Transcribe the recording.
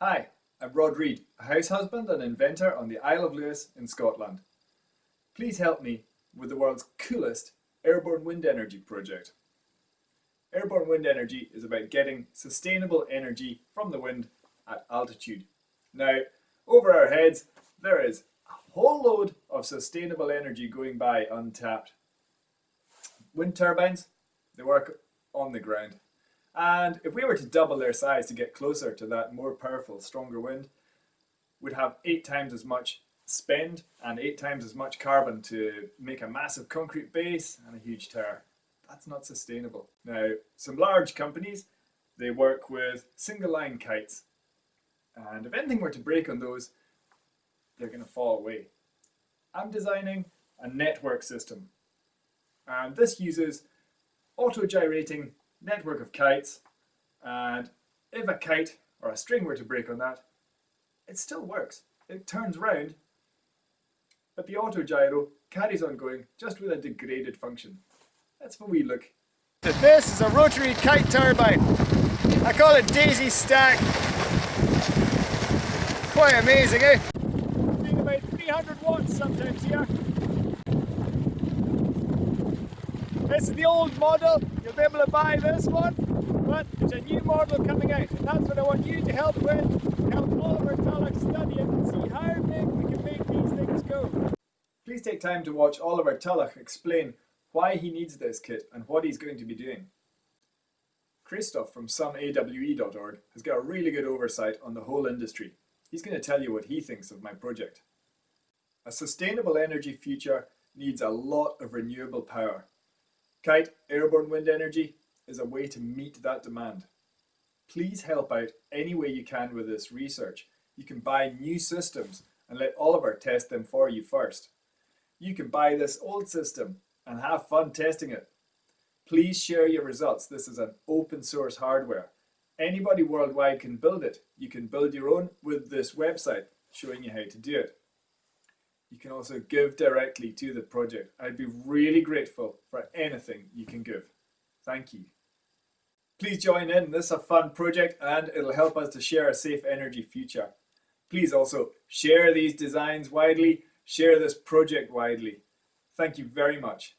Hi, I'm Rod Read, a house husband and inventor on the Isle of Lewis in Scotland. Please help me with the world's coolest airborne wind energy project. Airborne wind energy is about getting sustainable energy from the wind at altitude. Now, over our heads, there is a whole load of sustainable energy going by untapped. Wind turbines, they work on the ground. And if we were to double their size to get closer to that more powerful, stronger wind, we'd have eight times as much spend and eight times as much carbon to make a massive concrete base and a huge tower. That's not sustainable. Now, some large companies, they work with single line kites. And if anything were to break on those, they're going to fall away. I'm designing a network system. And this uses auto-gyrating network of kites. And if a kite or a string were to break on that, it still works. It turns round, but the auto-gyro carries on going just with a degraded function. Let's have a wee look. This is a rotary kite turbine. I call it Daisy Stack. Quite amazing, eh? Being about 300 watts sometimes here. This is the old model. You'll be able to buy this one, but there's a new model coming out, and that's what I want you to help with. Help Oliver Tulloch study it and see how big we can make these things go. Please take time to watch Oliver Tulloch explain why he needs this kit and what he's going to be doing. Christoph from someawe.org has got a really good oversight on the whole industry. He's going to tell you what he thinks of my project. A sustainable energy future needs a lot of renewable power. Kite airborne wind energy is a way to meet that demand. Please help out any way you can with this research. You can buy new systems and let Oliver test them for you first. You can buy this old system and have fun testing it. Please share your results. This is an open source hardware. Anybody worldwide can build it. You can build your own with this website showing you how to do it. You can also give directly to the project. I'd be really grateful for anything you can give. Thank you. Please join in. This is a fun project and it'll help us to share a safe energy future. Please also share these designs widely, share this project widely. Thank you very much.